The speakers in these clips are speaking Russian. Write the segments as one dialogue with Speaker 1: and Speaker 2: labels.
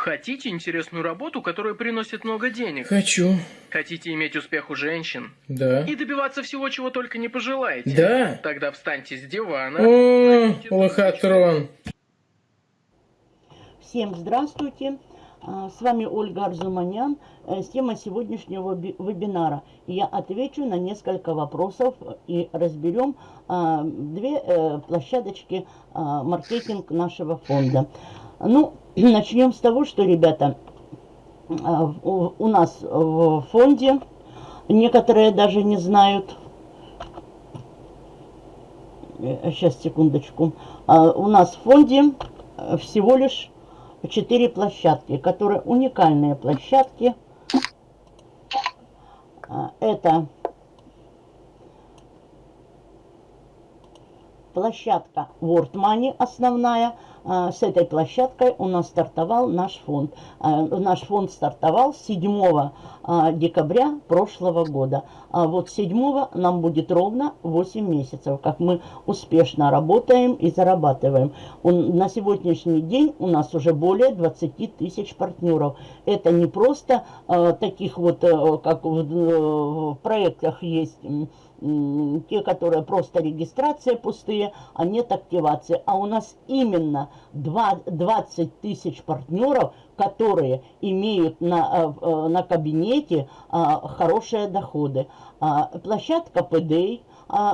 Speaker 1: Хотите интересную работу, которая приносит много денег?
Speaker 2: Хочу.
Speaker 1: Хотите иметь успех у женщин?
Speaker 2: Да.
Speaker 1: И добиваться всего, чего только не пожелаете?
Speaker 2: Да.
Speaker 1: Тогда встаньте с дивана.
Speaker 2: О, лохотрон.
Speaker 3: Всем здравствуйте. А, С вами Ольга Арзуманян э, с темой сегодняшнего би- вебинара. Я отвечу на несколько вопросов и разберем а, две э, площадочки а, маркетинг нашего фонда. Ну, начнем с того, что, ребята, а, у, нас в фонде некоторые даже не знают. Сейчас, секундочку. А, У нас в фонде э, всего лишь четыре площадки, которые уникальные площадки. А, Это площадка World Money основная. А, С этой площадкой у нас стартовал наш фонд. А, Наш фонд стартовал 7 а, декабря прошлого года. А вот 7 нам будет ровно 8 месяцев, как мы успешно работаем и зарабатываем. На сегодняшний день у нас уже более 20 тысяч партнеров. Это не просто таких вот, э, как в, э, в проектах есть те, которые просто регистрация пустые, а нет активации. А у нас именно два- 20 тысяч партнеров, которые имеют на, э, э, на кабинете а, хорошие доходы. А, Площадка а,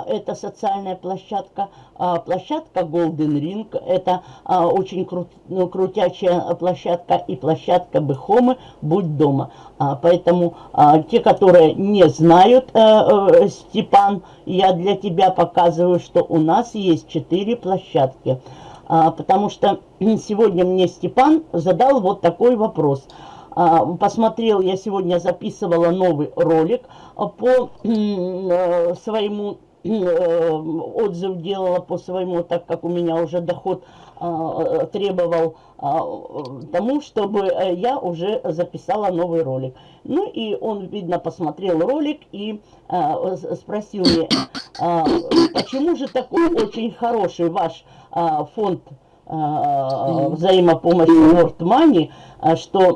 Speaker 3: это социальная площадка, а, площадка Golden Ring, это а, очень крут- ну, крутячая площадка, и площадка Бехомы «Будь дома». А, Поэтому а, те, которые не знают, э, э, Степан, я для тебя показываю, что у нас есть четыре площадки. А, Потому что сегодня мне Степан задал вот такой вопрос. А, Посмотрел, я сегодня записывала новый ролик а, по э, своему э, отзыв делала по своему, так как у меня уже доход а, э, требовал а, э, тому, чтобы я уже записала новый ролик. Ну и он, видно, посмотрел ролик и а, спросил меня, почему же такой очень хороший ваш фонд взаимопомощи World Money, что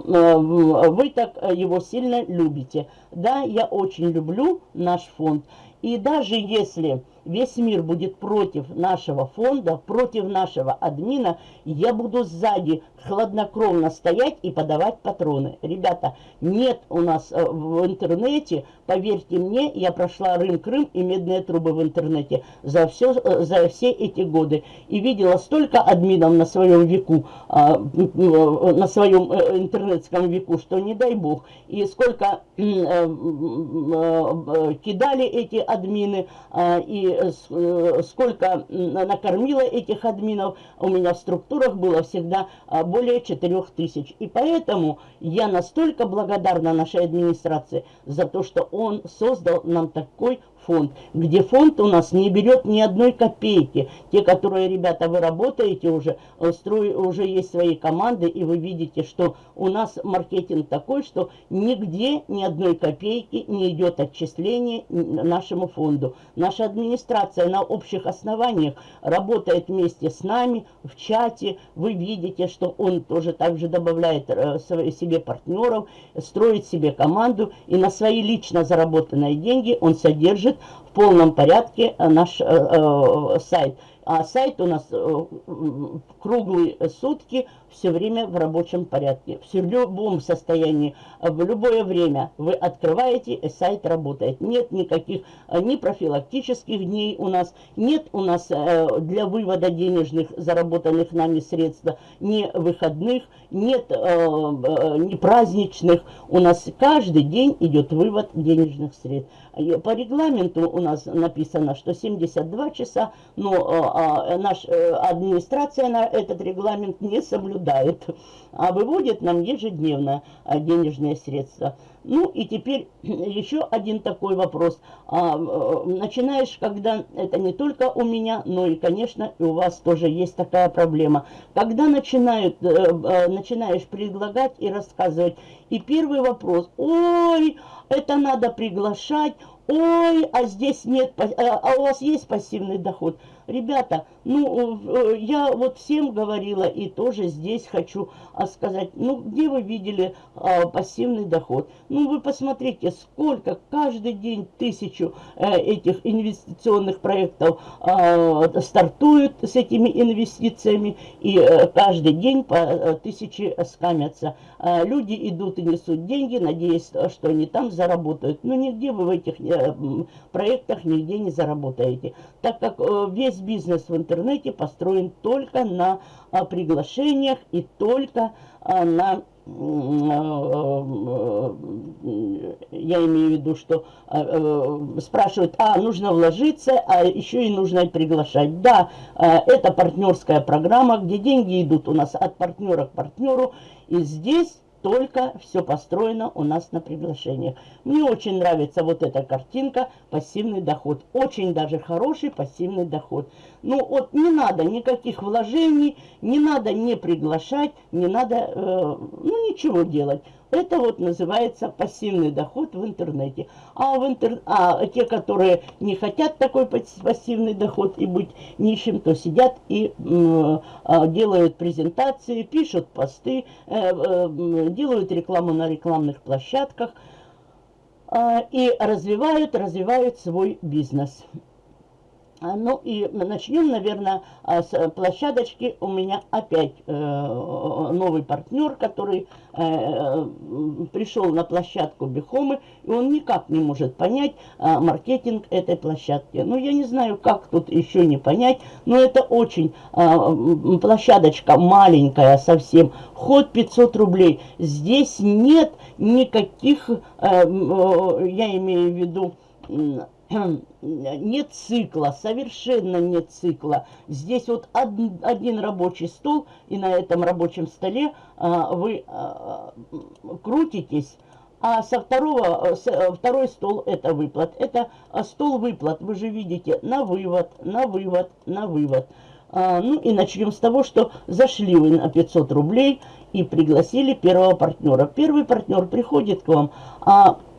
Speaker 3: вы так его сильно любите. Да, я очень люблю наш фонд. И даже если весь мир будет против нашего фонда, против нашего админа, я буду сзади хладнокровно стоять и подавать патроны. Ребята, нет у нас э, в интернете, поверьте мне, я прошла Рым-Крым и медные трубы в интернете за, все, э, за все эти годы. И видела столько админов на своем веку, а, м, на своем э, интернетском веку, что не дай бог. И сколько э, э, э, кидали эти админы, а, и э, э, сколько м, накормила этих админов, у меня в структурах было всегда а, более 4000. И поэтому я настолько благодарна нашей администрации за то, что он создал нам такой фонд, где фонд у нас не берет ни одной копейки. Те, которые, ребята, вы работаете уже, э, строй, уже есть свои команды, и вы видите, что у нас маркетинг такой, что нигде ни одной копейки не идет отчисление нашему фонду. Наша администрация на общих основаниях работает вместе с нами в чате. Вы видите, что он тоже также добавляет э, себе партнеров, строит себе команду, и на свои лично заработанные деньги он содержит в полном порядке наш э, э, сайт. А сайт у нас э, круглые сутки все время в рабочем порядке. В любом состоянии, в любое время вы открываете, сайт работает. Нет никаких э, ни профилактических дней у нас, нет у нас э, для вывода денежных заработанных нами средств ни выходных, нет э, ни праздничных. У нас каждый день идет вывод денежных средств. По регламенту у нас написано, что 72 часа, но э, наша администрация этот регламент не соблюдает, а выводит нам ежедневно э, денежные средства. Ну и теперь еще один такой вопрос. А, э, начинаешь, когда это не только у меня, но и, конечно, и у вас тоже есть такая проблема. Когда начинают, э, э, начинаешь предлагать и рассказывать, и первый вопрос, ой, это надо приглашать, ой, а здесь нет, а а у вас есть пассивный доход. Ребята, ну, э, я вот всем говорила и тоже здесь хочу а, сказать, ну, где вы видели а, пассивный доход? Ну, вы посмотрите, сколько каждый день тысячу а, этих инвестиционных проектов а, стартуют с этими инвестициями, и а, каждый день по тысяче скамятся. А, люди идут и несут деньги, надеясь, что они там заработают. Но нигде вы в этих а, проектах нигде не заработаете, так как а, весь бизнес в интернете построен только на а, приглашениях и только а, на я имею в виду, что спрашивают, а, нужно вложиться, а еще и нужно приглашать. Да, это партнерская программа, где деньги идут у нас от партнера к партнеру, и здесь только все построено у нас на приглашениях. Мне очень нравится вот эта картинка «Пассивный доход». Очень даже хороший пассивный доход. Ну вот не надо никаких вложений, не надо не приглашать, не надо э, ну ничего делать. Это вот называется пассивный доход в интернете. А, в интер... а те, которые не хотят такой пассивный доход и быть нищим, то сидят и э, делают презентации, пишут посты, э, э, делают рекламу на рекламных площадках э, и развивают, развивают свой бизнес. А, ну и начнем, наверное, а, с площадочки. У меня опять э, новый партнер, который э, пришел на площадку Бихомы, и он никак не может понять а, маркетинг этой площадки. Ну, я не знаю, как тут еще не понять, но это очень площадочка маленькая совсем, вход 500 рублей. Здесь нет никаких, э, я имею в виду, нет цикла, совершенно нет цикла. Здесь вот один, рабочий стол, и на этом рабочем столе а, вы а, крутитесь, а со второго, с, второй стол это выплат. Это а, стол выплат, вы же видите, на вывод, на вывод, на вывод. Ну и начнем с того, что зашли вы на 500 рублей и пригласили первого партнера. Первый партнер приходит к вам, а Э,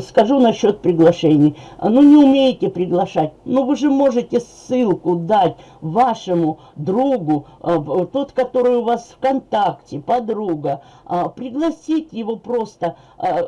Speaker 3: скажу насчет приглашений. Ну, не умеете приглашать. Ну, вы же можете ссылку дать вашему другу, э, тот, который у вас ВКонтакте, подруга, а, пригласить его просто э,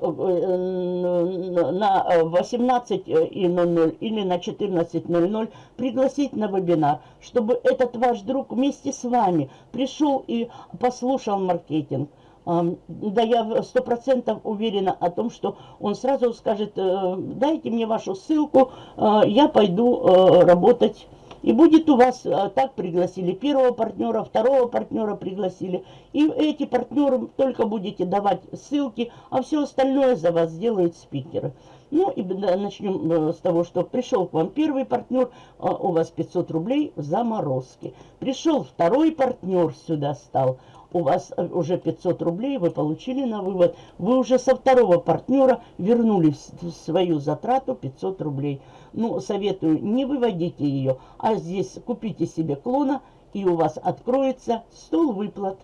Speaker 3: на 18.00 или на 14.00, пригласить на вебинар, чтобы этот ваш друг вместе с вами пришел и послушал маркетинг. Да, я сто процентов уверена о том, что он сразу скажет, э, дайте мне вашу ссылку, э, я пойду э, работать. И будет у вас, так пригласили первого партнера, второго партнера пригласили. И эти партнеры только будете давать ссылки, а все остальное за вас сделают спикеры. Ну и начнем с того, что пришел к вам первый партнер, у вас 500 рублей в заморозке. Пришел второй партнер сюда стал, у вас уже 500 рублей, вы получили на вывод, вы уже со второго партнера вернули свою затрату 500 рублей. Ну, советую, не выводите ее, а здесь купите себе клона, и у вас откроется стол выплат.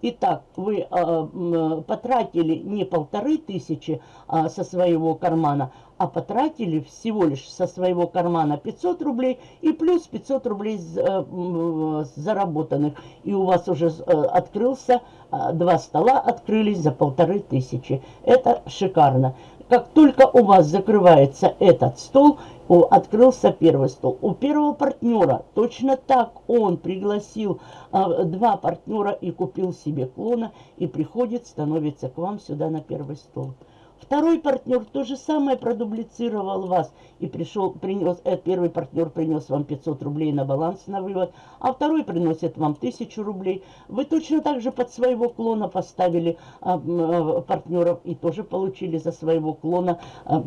Speaker 3: Итак, вы э, потратили не полторы тысячи э, со своего кармана, а потратили всего лишь со своего кармана 500 рублей и плюс 500 рублей э, заработанных. И у вас уже э, открылся, э, два стола открылись за полторы тысячи. Это шикарно. Как только у вас закрывается этот стол, открылся первый стол. У первого партнера точно так он пригласил два партнера и купил себе клона и приходит, становится к вам сюда на первый стол. Второй партнер то же самое продублицировал вас и пришел, принес, э, первый партнер принес вам 500 рублей на баланс на вывод, а второй приносит вам 1000 рублей. Вы точно так же под своего клона поставили а, а, партнеров и тоже получили за своего клона а,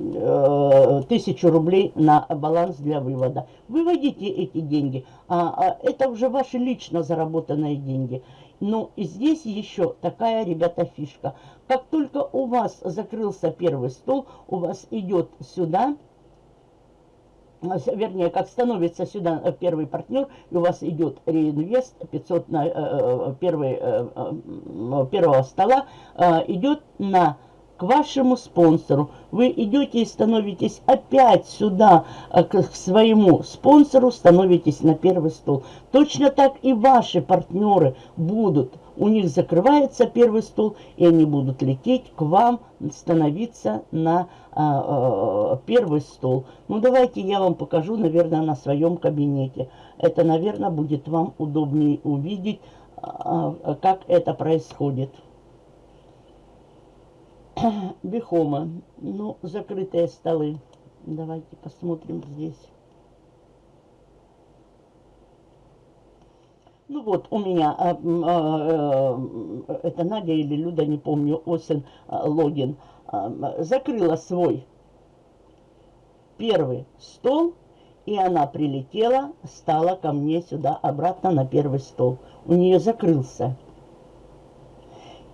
Speaker 3: а, 1000 рублей на баланс для вывода. Выводите эти деньги, а, а это уже ваши лично заработанные деньги. И здесь еще такая, ребята, фишка. Как только у вас закрылся первый стол, у вас идет сюда, вернее, как становится сюда э, первый партнер, и у вас идет реинвест 500 на э, э первый, э, э, первого стола, э, идет на к вашему спонсору. Вы идете и становитесь опять сюда, э, к своему спонсору, становитесь на первый стол. Точно так и ваши партнеры будут. У них закрывается первый стол, и они будут лететь к вам, становиться на а, первый стол. Ну, давайте я вам покажу, наверное, на своем кабинете. Это, наверное, будет вам удобнее увидеть, а, а как это происходит. Бихома. Ну, закрытые столы. Давайте посмотрим здесь. Ну вот, у меня, а, а, а, это Надя или Люда, не помню, Осин а, Логин, а, закрыла свой первый стол, и она прилетела, стала ко мне сюда обратно на первый стол. У нее закрылся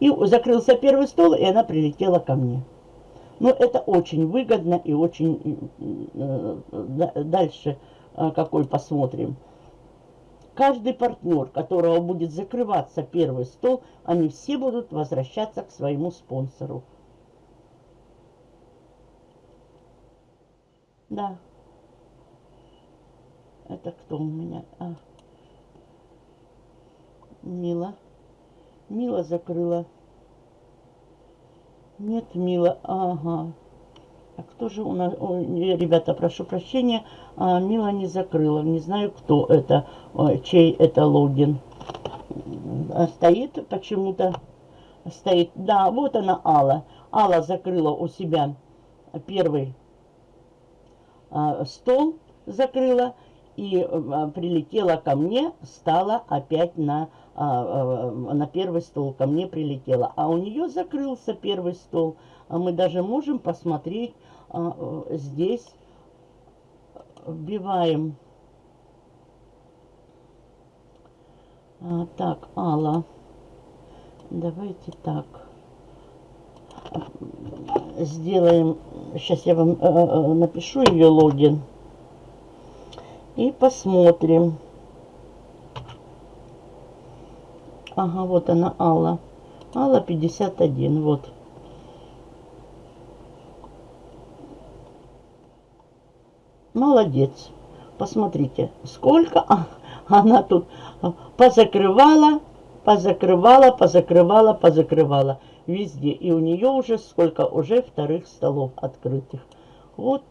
Speaker 3: и закрылся первый стол, и она прилетела ко мне. Но это очень выгодно и очень... Э, дальше э, какой посмотрим. Каждый партнер, которого будет закрываться первый стол, они все будут возвращаться к своему спонсору. Да. Это кто у меня? А. Мила. Мила закрыла. Нет, Мила. Ага. А кто же у нас... Ой, ребята, прошу прощения. А, Мила не закрыла. Не знаю, кто это. Ой, чей это логин. А стоит почему-то. Стоит. Да, вот она, Алла. Алла закрыла у себя первый а, стол. Закрыла. И а, прилетела ко мне. Стала опять на а, а, на первый стол ко мне прилетела. А у нее закрылся первый стол. А мы даже можем посмотреть а, здесь. Вбиваем. Так, Алла. Давайте так. Сделаем. Сейчас я вам э, напишу ее логин. И посмотрим. Ага, вот она, Алла. Алла 51, вот. Молодец. Посмотрите, сколько она тут позакрывала, позакрывала, позакрывала, позакрывала. Везде. И у нее уже сколько? Уже вторых столов открытых. Вот.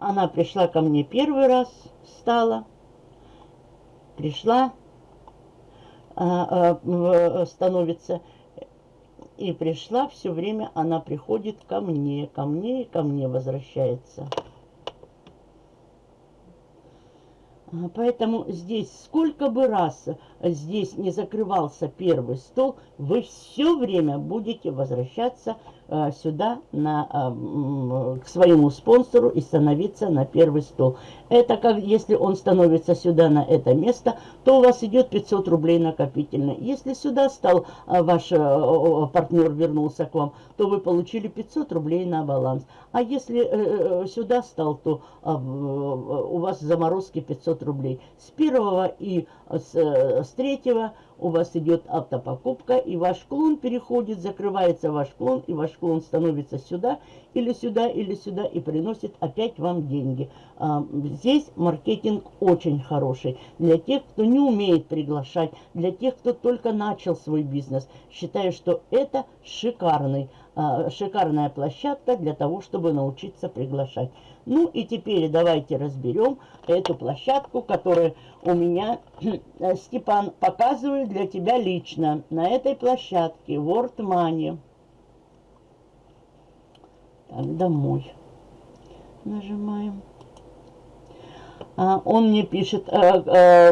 Speaker 3: Она пришла ко мне первый раз, стала пришла, а, а, становится, и пришла, все время она приходит ко мне, ко мне и ко мне возвращается. А, поэтому здесь сколько бы раз здесь не закрывался первый стол, вы все время будете возвращаться Э, сюда на, э, к своему спонсору и становиться на первый стол. Это как если он становится сюда на это место, то у вас идет 500 рублей накопительно. Если сюда стал э, ваш партнер вернулся к вам, то вы получили 500 рублей на баланс. А если сюда стал, то у вас заморозки 500 рублей. С первого и с, с третьего у вас идет автопокупка, и ваш клон переходит, закрывается ваш клон, и ваш клон становится сюда, или сюда, или сюда, и приносит опять вам деньги. А, здесь маркетинг очень хороший для тех, кто не умеет приглашать, для тех, кто только начал свой бизнес. Считаю, что это шикарный, шикарная площадка для того, чтобы научиться приглашать. Ну и теперь давайте разберем эту площадку, которую у меня э, Степан показывает для тебя лично. На этой площадке World Money. Так, домой. Нажимаем. А, он мне пишет, э, э,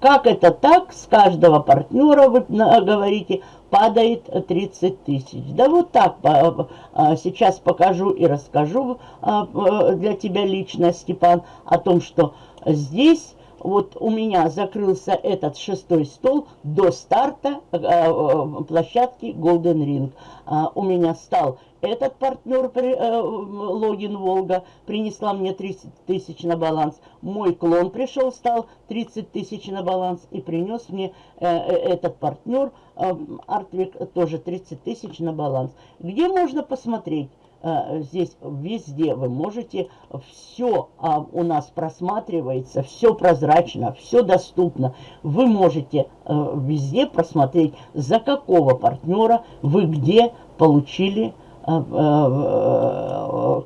Speaker 3: как это так, с каждого партнера вы говорите, падает 30 тысяч. Да вот так а, сейчас покажу и расскажу а, для тебя лично, Степан, о том, что здесь вот у меня закрылся этот шестой стол до старта площадки Golden Ring. А, у меня стал этот партнер, э, логин Волга, принесла мне 30 тысяч на баланс. Мой клон пришел, стал 30 тысяч на баланс и принес мне э, э, этот партнер, э, Артвик, тоже 30 тысяч на баланс. Где можно посмотреть? Э, здесь везде вы можете, все а, у нас просматривается, все прозрачно, все доступно. Вы можете э, везде просмотреть, за какого партнера вы где получили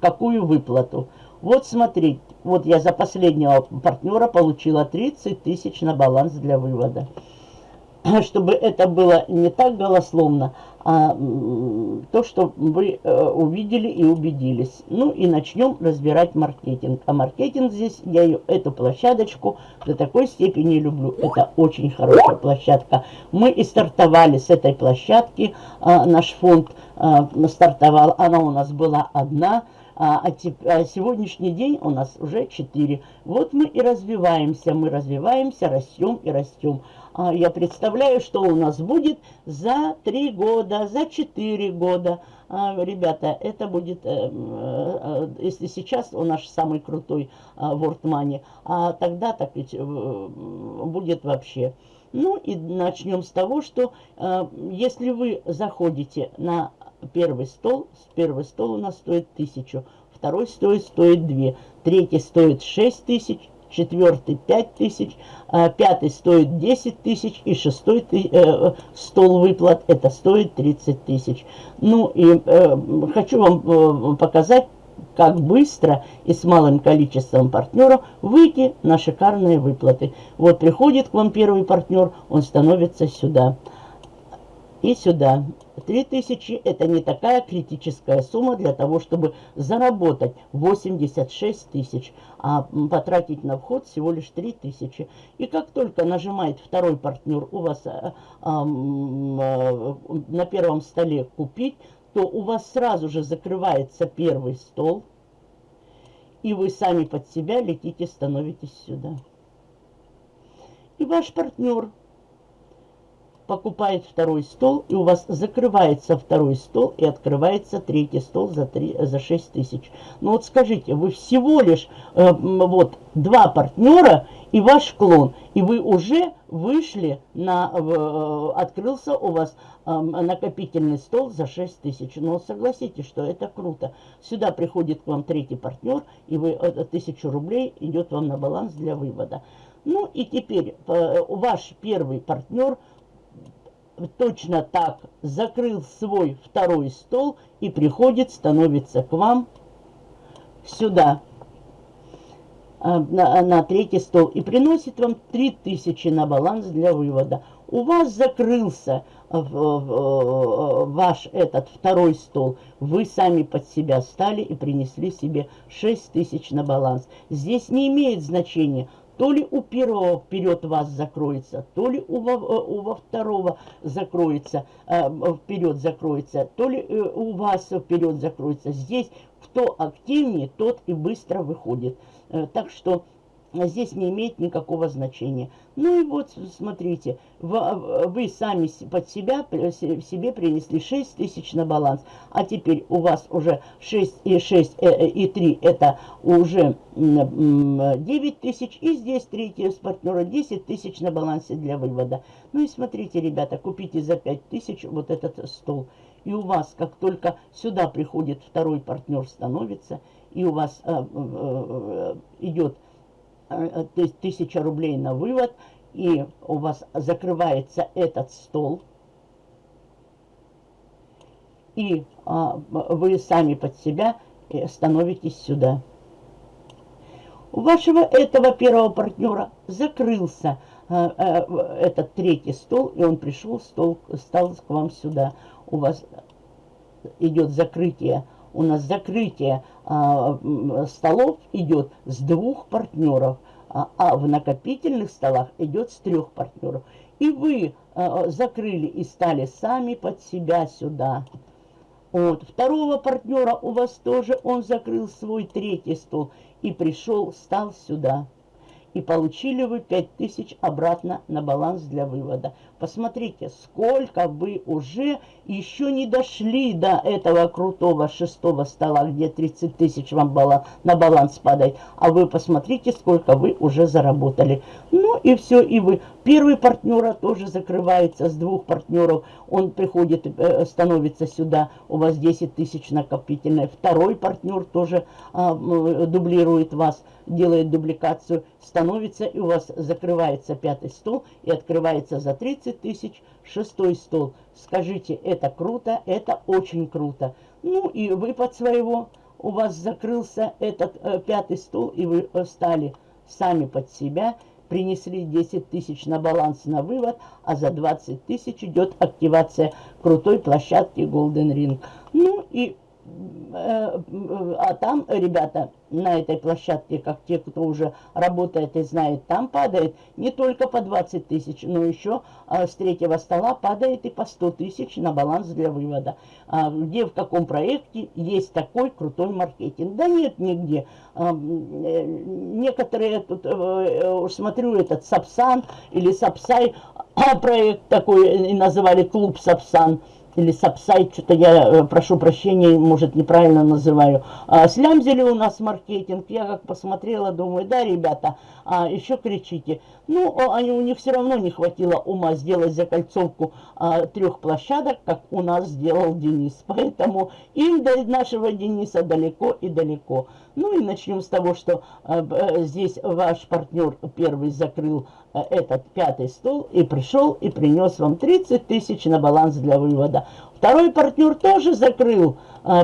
Speaker 3: какую выплату. Вот смотрите, вот я за последнего партнера получила 30 тысяч на баланс для вывода. Чтобы это было не так голословно, а то, что вы э, увидели и убедились. Ну и начнем разбирать маркетинг. А маркетинг здесь, я ее, эту площадочку до такой степени люблю. Это очень хорошая площадка. Мы и стартовали с этой площадки. А, наш фонд а, стартовал, она у нас была одна. А, а, а сегодняшний день у нас уже 4. Вот мы и развиваемся, мы развиваемся, растем и растем. А я представляю, что у нас будет за 3 года, за 4 года. А, ребята, это будет, э, э, если сейчас у нас самый крутой World Money, а тогда так ведь э, будет вообще. Ну и начнем с того, что если вы заходите на первый стол, первый стол у нас стоит 1000, второй стоит, стоит 2, третий стоит 6 тысяч, четвертый 5 тысяч, а пятый стоит 10 тысяч и шестой э, стол выплат это стоит 30 тысяч. Ну и э, хочу вам э, показать, как быстро и с малым количеством партнеров выйти на шикарные выплаты. Вот приходит к вам первый партнер, он становится сюда и сюда. 3000 это не такая критическая сумма для того, чтобы заработать 86 тысяч, а потратить на вход всего лишь 3000. И как только нажимает второй партнер у вас а, а, на первом столе купить, то у вас сразу же закрывается первый стол, и вы сами под себя летите, становитесь сюда. И ваш партнер покупает второй стол, и у вас закрывается второй стол, и открывается третий стол за, 3, за 6 тысяч. Ну вот скажите, вы всего лишь э, вот два партнера и ваш клон, и вы уже вышли на, э, открылся у вас э, накопительный стол за 6 тысяч. Но согласитесь, что это круто. Сюда приходит к вам третий партнер, и вы э, тысячу рублей идет вам на баланс для вывода. Ну и теперь э, ваш первый партнер – точно так закрыл свой второй стол и приходит, становится к вам сюда, а, на, на третий стол, и приносит вам 3000 на баланс для вывода. У вас закрылся ваш этот второй стол, вы сами под себя стали и принесли себе 6 тысяч на баланс. Здесь не имеет значения, то ли у первого вперед вас закроется, то ли у, э, у во второго закроется, э, вперед закроется, то ли э, у вас вперед закроется. Здесь кто активнее, тот и быстро выходит. Так что здесь не имеет никакого значения. Ну и вот, смотрите, вы сами под себя, себе принесли 6 тысяч на баланс, а теперь у вас уже 6 и 6 э, э, и 3 это уже 9 тысяч, и здесь третье с партнера 10 тысяч на балансе для вывода. Ну и смотрите, ребята, купите за 5 тысяч вот этот стол. И у вас, как только сюда приходит второй партнер, становится, и у вас э, э, э идет Э, тысяча рублей на вывод, и у вас закрывается этот стол, и а, вы сами под себя э, становитесь сюда. У вашего этого первого партнера закрылся а, а, этот третий стол, и он пришел, стол, стал к вам сюда. У вас идет закрытие у нас закрытие а, столов идет с двух партнеров, а, а в накопительных столах идет с трех партнеров. И вы а, закрыли и стали сами под себя сюда. Вот. Второго партнера у вас тоже, он закрыл свой третий стол и пришел, стал сюда. И получили вы 5000 обратно на баланс для вывода. Посмотрите, сколько вы уже еще не дошли до этого крутого шестого стола, где 30 тысяч вам бала, на баланс падает. А вы посмотрите, сколько вы уже заработали. Ну и все, и вы. Первый партнера тоже закрывается с двух партнеров. Он приходит, э, становится сюда, у вас 10 тысяч накопительной. Второй партнер тоже а, дублирует вас, делает дубликацию, становится, и у вас закрывается пятый стол и открывается за 30 тысяч шестой стол. Скажите, это круто, это очень круто. Ну и выпад своего, у вас закрылся этот э, пятый стол, и вы стали сами под себя, принесли 10 тысяч на баланс на вывод, а за 20 тысяч идет активация крутой площадки Golden Ring. Ну и Э, а там, ребята, на этой площадке, как те, кто уже работает и знает, там падает не только по 20 тысяч, но еще а, с третьего стола падает и по 100 тысяч на баланс для вывода. А, где, в каком проекте есть такой крутой маркетинг? Да нет нигде. А, э, некоторые, тут, э, смотрю, этот Сапсан или Сапсай, проект такой, и называли клуб Сапсан или сапсайт, что-то я э, прошу прощения, может неправильно называю. А, слямзили у нас маркетинг, я как посмотрела, думаю, да, ребята, а, еще кричите. Ну, они, у них все равно не хватило ума сделать закольцовку а, трех площадок, как у нас сделал Денис. Поэтому им до нашего Дениса далеко и далеко. Ну и начнем с того, что а, а, здесь ваш партнер первый закрыл а, этот пятый стол и пришел и принес вам 30 тысяч на баланс для вывода. Второй партнер тоже закрыл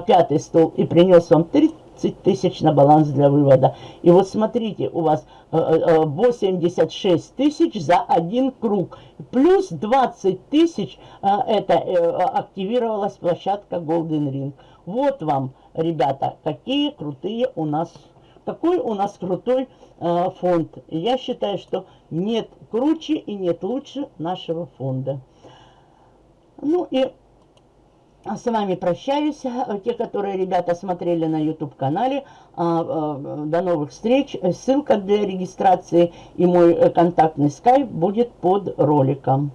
Speaker 3: пятый стол и принес вам 30 тысяч на баланс для вывода. И вот смотрите, у вас 86 тысяч за один круг. Плюс 20 тысяч это э, активировалась площадка Golden Ring. Вот вам, ребята, какие крутые у нас, какой у нас крутой э, фонд. Я считаю, что нет круче и нет лучше нашего фонда. Ну и с вами прощаюсь. Те, которые ребята смотрели на YouTube-канале. А, а, до новых встреч. Ссылка для регистрации и мой контактный скайп будет под роликом.